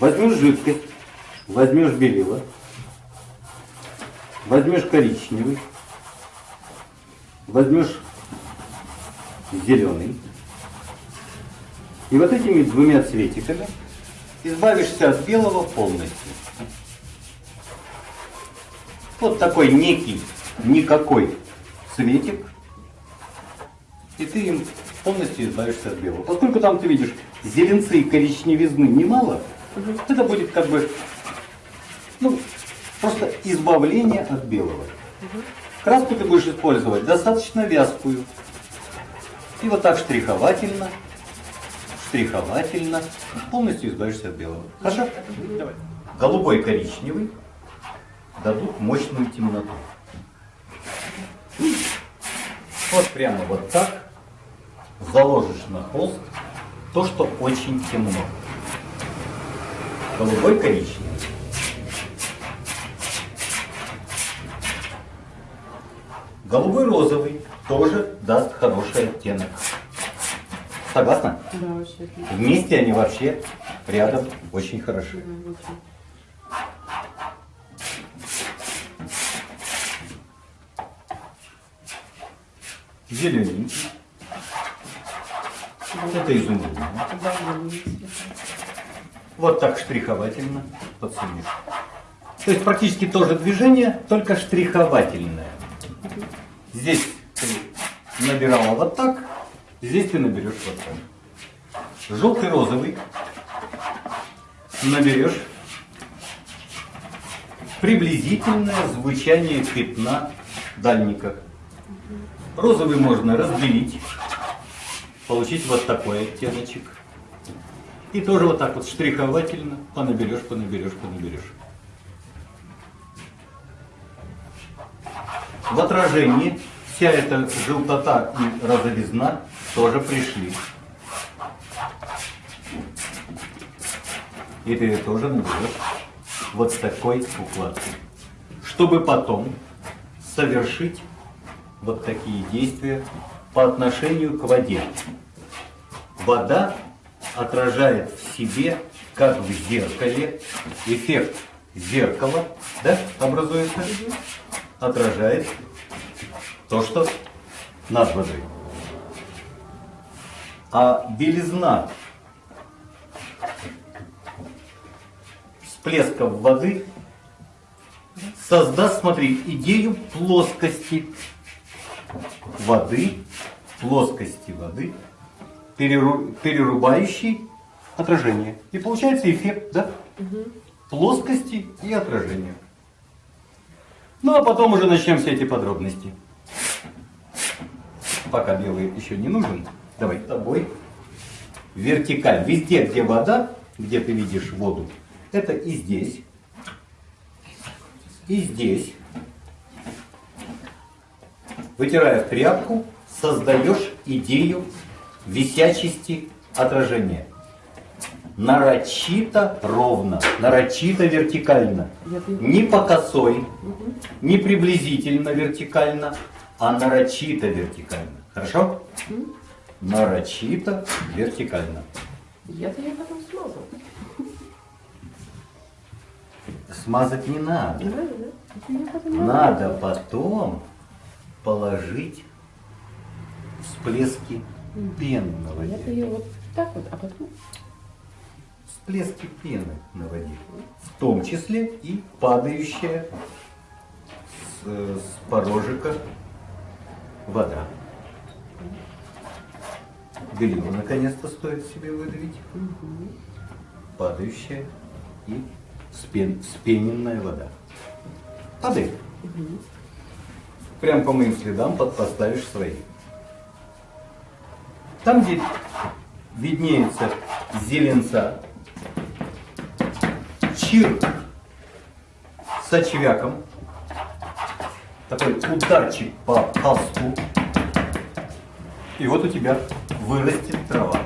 Возьмешь жидкость, возьмешь белила, возьмешь коричневый, возьмешь зеленый. И вот этими двумя цветиками избавишься от белого полностью. Вот такой некий, никакой цветик. И ты им полностью избавишься от белого. Поскольку там ты видишь зеленцы и коричневизны немало. Это будет как бы ну, просто избавление от белого. Краску ты будешь использовать достаточно вязкую. И вот так штриховательно, штриховательно полностью избавишься от белого. Хорошо? Давай. Голубой коричневый дадут мощную темноту. Вот прямо вот так заложишь на холст то, что очень темно. Голубой коричневый. Голубой розовый тоже даст хороший оттенок. Согласна? Да, вообще. Вместе они вообще рядом очень хороши. Да, очень. Зелененький. Это изумруд. Вот так штриховательно подсунешь. То есть практически то же движение, только штриховательное. Здесь ты набирала вот так, здесь ты наберешь вот так. Желтый розовый наберешь приблизительное звучание пятна дальника. Розовый можно разделить, получить вот такой оттеночек. И тоже вот так вот штриховательно понаберешь, понаберешь, понаберешь. В отражении вся эта желтота и розовизна тоже пришли. И ты тоже наберешь вот такой укладкой. Чтобы потом совершить вот такие действия по отношению к воде. Вода отражает в себе, как в зеркале, эффект зеркала, да, образуется, отражает то, что над водой. А белизна всплесков воды создаст, смотри, идею плоскости воды, плоскости воды, переру, перерубающей отражение. И получается эффект, да? Угу. Плоскости и отражения. Ну а потом уже начнем все эти подробности. Пока белый еще не нужен, давай с тобой вертикаль. Везде, где вода, где ты видишь воду, это и здесь, и здесь. Вытирая в тряпку, создаешь идею висячести отражения нарочито ровно, нарочито вертикально. Не по косой, не приблизительно вертикально, а нарочито вертикально. Хорошо? Нарочито вертикально. Я-то я потом смазал. Смазать не надо. Да, да. потом Надо потом положить всплески пен на воде. Я-то ее вот так вот, а потом всплески пены на воде, в том числе и падающая с, с порожика вода. Белила наконец-то стоит себе выдавить. Падающая и спен, спененная вода. Падает. Прям по моим следам под поставишь свои. Там, где виднеется зеленца, чирк с очвяком. Такой ударчик по холсту. И вот у тебя вырастет трава.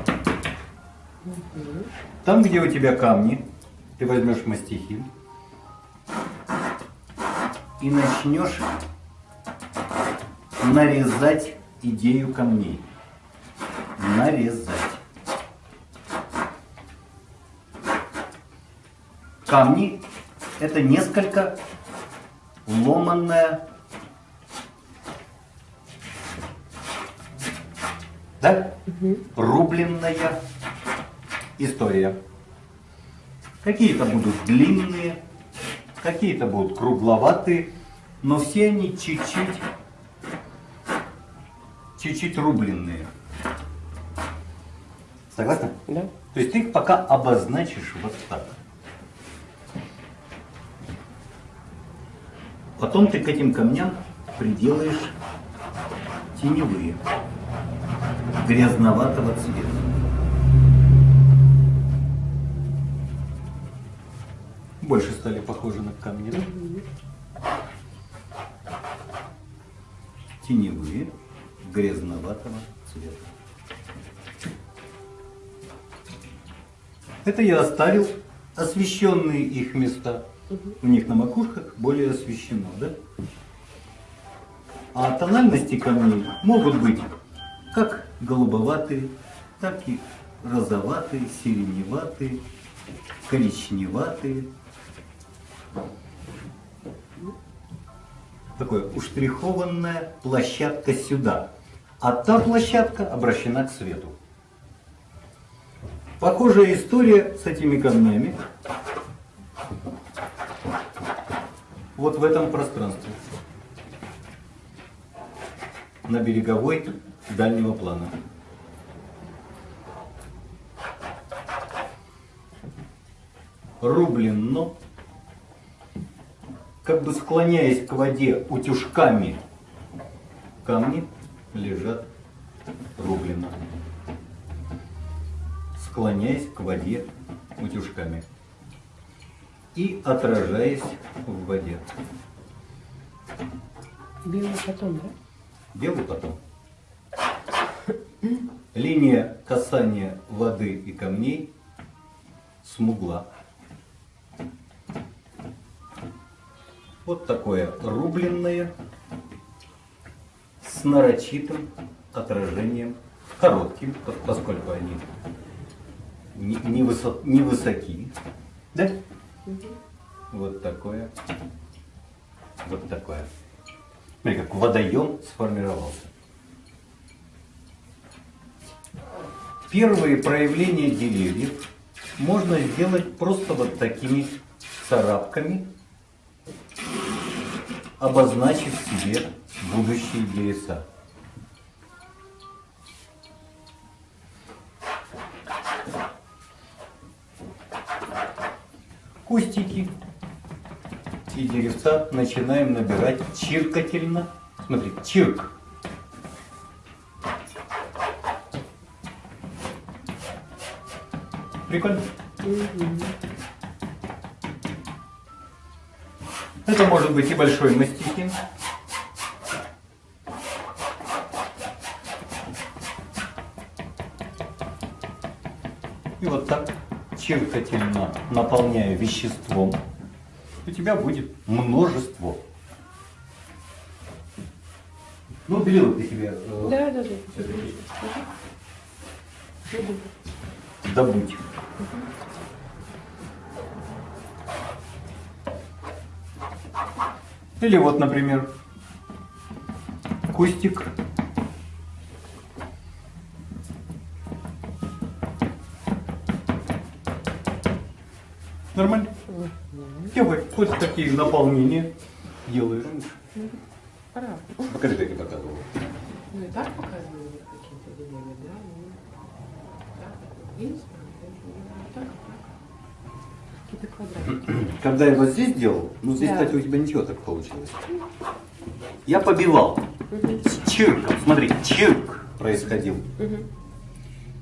Там, где у тебя камни, ты возьмешь мастихин и начнешь нарезать идею камней. Нарезать. камни это несколько ломанная, да, рубленная история. Какие-то будут длинные, какие-то будут кругловатые, но все они чуть-чуть, чуть-чуть рубленные. Согласна? Да. То есть ты их пока обозначишь вот так. Потом ты к этим камням приделаешь теневые, грязноватого цвета. Больше стали похожи на камни. да? Теневые, грязноватого цвета. Это я оставил освещенные их места. У них на макушках более освещено, да? А тональности камней могут быть как голубоватые, так и розоватые, сиреневатые, коричневатые. Такое уштрихованная площадка сюда. А та площадка обращена к свету. Похожая история с этими камнями. Вот в этом пространстве. На береговой дальнего плана. Рублено, как бы склоняясь к воде утюжками, камни лежат рублено склоняясь к воде утюжками и отражаясь в воде. Белый потом, да? Белый потом. Линия касания воды и камней смугла. Вот такое рубленное с нарочитым отражением, коротким, пос- поскольку они не, не, высо- не высоки. Да? Вот такое. Вот такое. Смотри, как водоем сформировался. Первые проявления деревьев можно сделать просто вот такими царапками, обозначив себе будущие леса. Кустики и деревца начинаем набирать чиркательно. Смотри, чирк. Прикольно? Это может быть и большой мастихин. И вот так чиркательно наполняя веществом, у тебя будет множество. Ну, белила ты себе э, Да, да, да. добудь. Или вот, например, кустик. Нормально? Делай вот такие наполнения делаешь. Пора. Покажи, как я показывал. Ну и так показывали какие-то деревья, да? Ну, так. Какие-то квадратики. Когда я вот здесь делал, ну здесь, Да. кстати, у тебя ничего так получилось. Я побивал. С чирком, смотри, чирк происходил.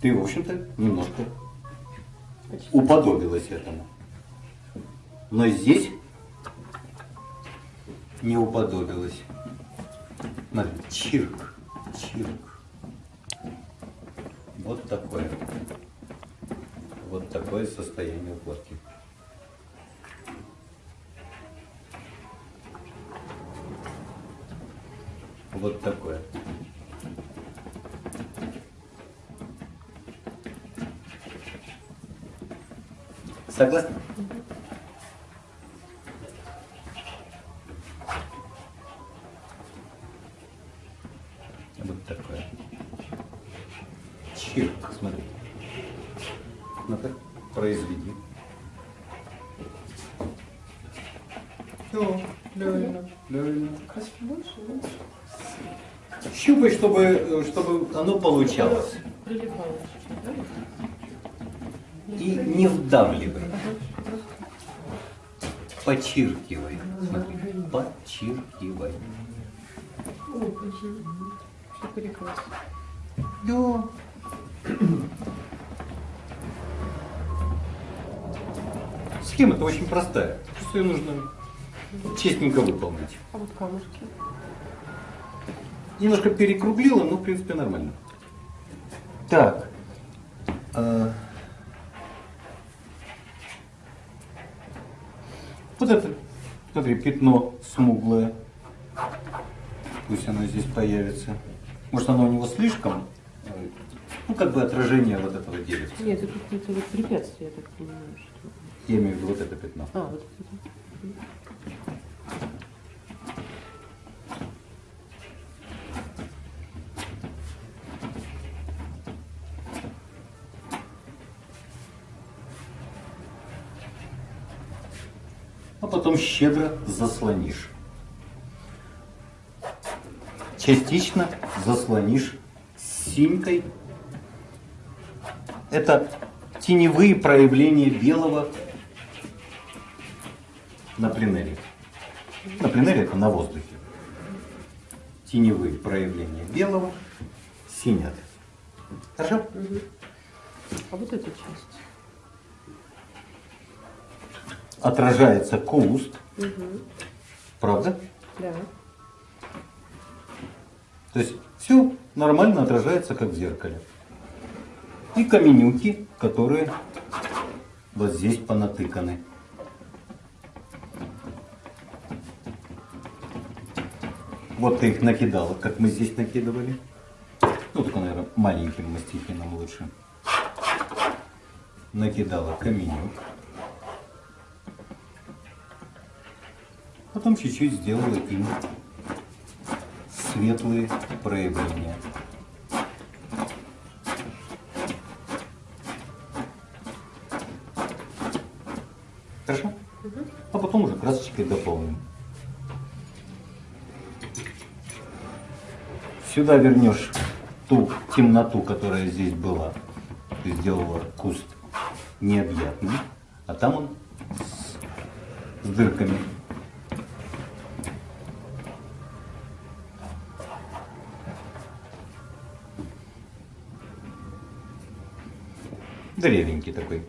Ты, в общем-то, немножко Почти. уподобилась этому. Но здесь не уподобилась. Смотри, чирк, чирк. Вот такое. Вот такое состояние укладки. Вот такое. Согласны? Щупай, чтобы, чтобы оно получалось. И не вдавливай. Почиркивай. Смотри, прекрасно. Да. Схема-то очень простая. Просто ее нужно честненько выполнить. А вот камушки. Немножко перекруглила, но в принципе нормально. Так. а, Вот это, смотри, пятно смуглое. Пусть оно здесь появится. Может оно у него слишком, э, ну как бы отражение вот этого дерева. Нет, это какое-то вот препятствие, я так понимаю, что... Я имею в виду вот это пятно. А, вот это. а потом щедро заслонишь. Частично заслонишь синькой. Это теневые проявления белого на пленере. На пленере это на воздухе. Теневые проявления белого синят. Хорошо? А вот эта часть. Отражается куст. Правда? Да. То есть все нормально отражается, как в зеркале. И каменюки, которые вот здесь понатыканы. Вот ты их накидала, как мы здесь накидывали. Ну, только, наверное, маленьким мастихином лучше. Накидала каменюк. Потом чуть-чуть сделала им светлые проявления. Хорошо? А потом уже красочкой дополним. Сюда вернешь ту темноту, которая здесь была. Ты сделала куст необъятным, а там он с, с дырками. Древенький такой.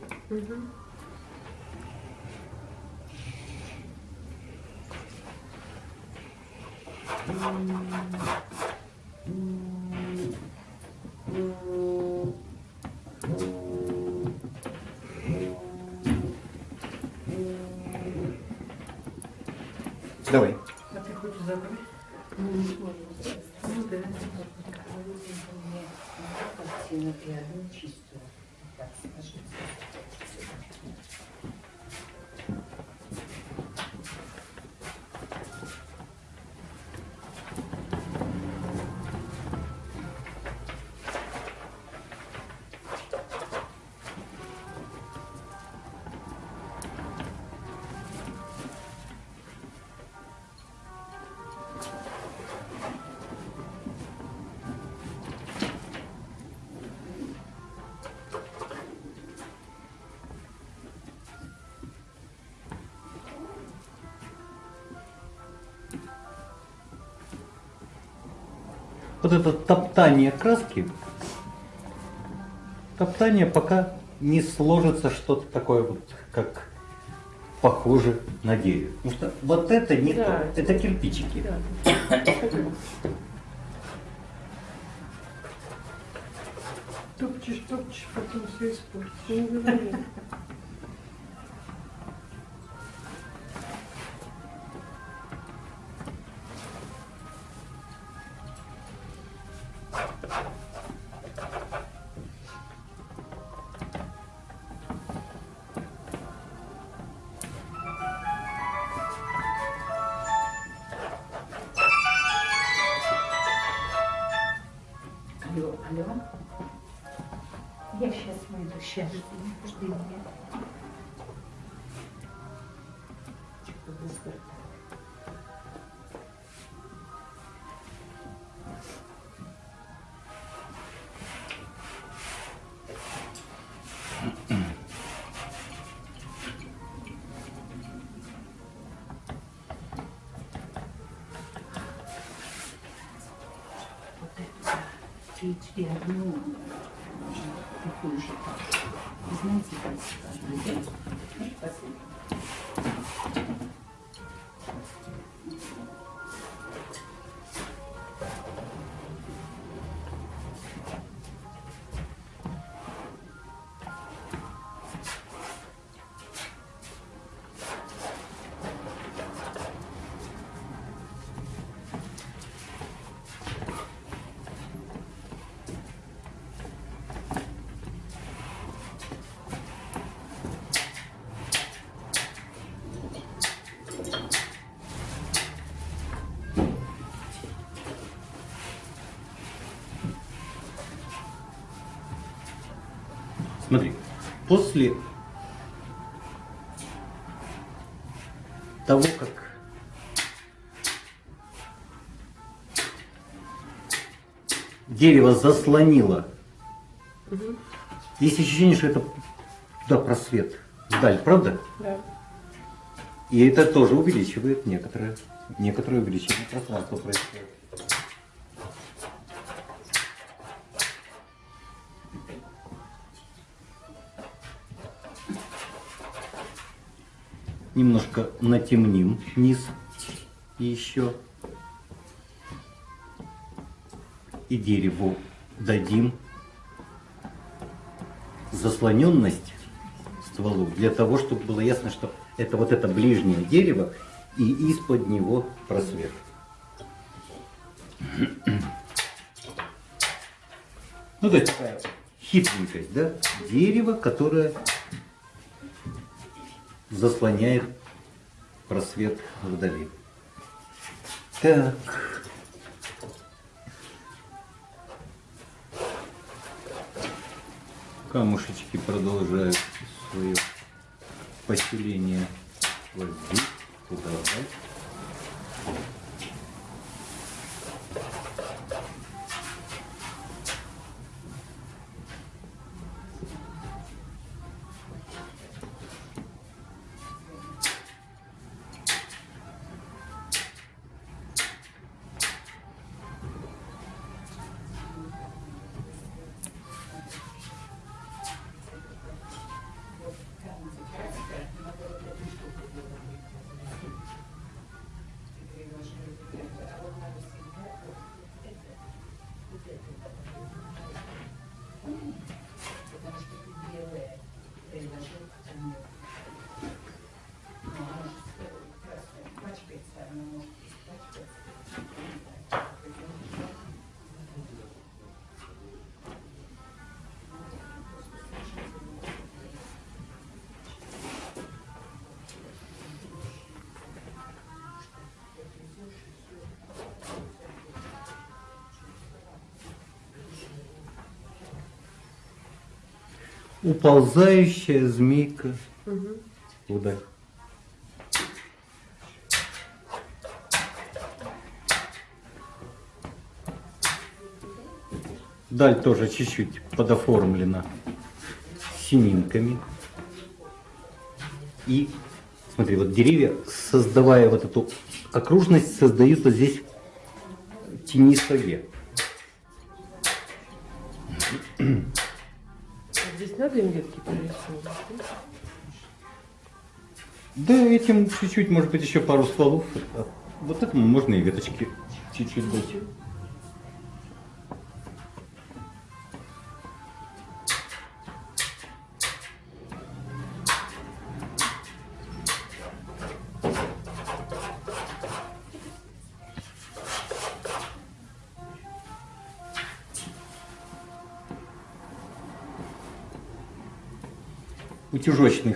Давай. А ты хочешь забрать? Ну, не сможем. Ну да. Картину и одну That's Вот это топтание краски, топтание пока не сложится что-то такое вот, как похоже на дерево. Потому что вот это не Да. то, это кирпичики. Да. Топчешь, топчешь, потом все испортишь. Алло, алло. Я сейчас. Выйду, сейчас. Три, одну. Такую же. Знаете, как Спасибо. Смотри, после того, как дерево заслонило, есть ощущение, что это туда просвет вдаль, правда? Да. И это тоже увеличивает некоторое, некоторое увеличение пространства происходит. Немножко натемним низ еще. И дереву дадим заслоненность стволу для того, чтобы было ясно, что это вот это ближнее дерево и из-под него просвет. Ну, то такая хитренькость, да? Дерево, которое заслоняет просвет вдали. Так. Камушечки продолжают свое поселение вот здесь, туда, да? Уползающая змейка вдаль. Даль тоже чуть-чуть подоформлена сининками. И смотри, вот деревья, создавая вот эту окружность, создают вот здесь тенистовье. А здесь надо им ветки прорисовывать? да? Этим чуть-чуть, может быть, еще пару стволов. Вот этому можно и веточки чуть-чуть дать.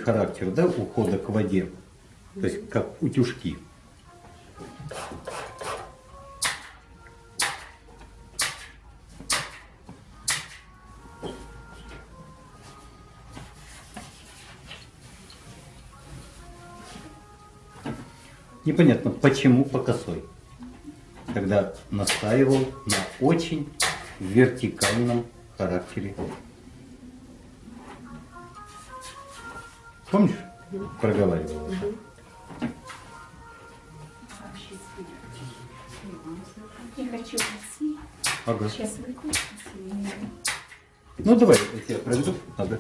характер, да, ухода к воде. То есть как утюжки. Непонятно, почему по косой, когда настаивал на очень вертикальном характере Помнишь? Проговаривала. Хочу уйти. Ага. Сейчас выключу. Ну давай, я тебя проведу. Ага.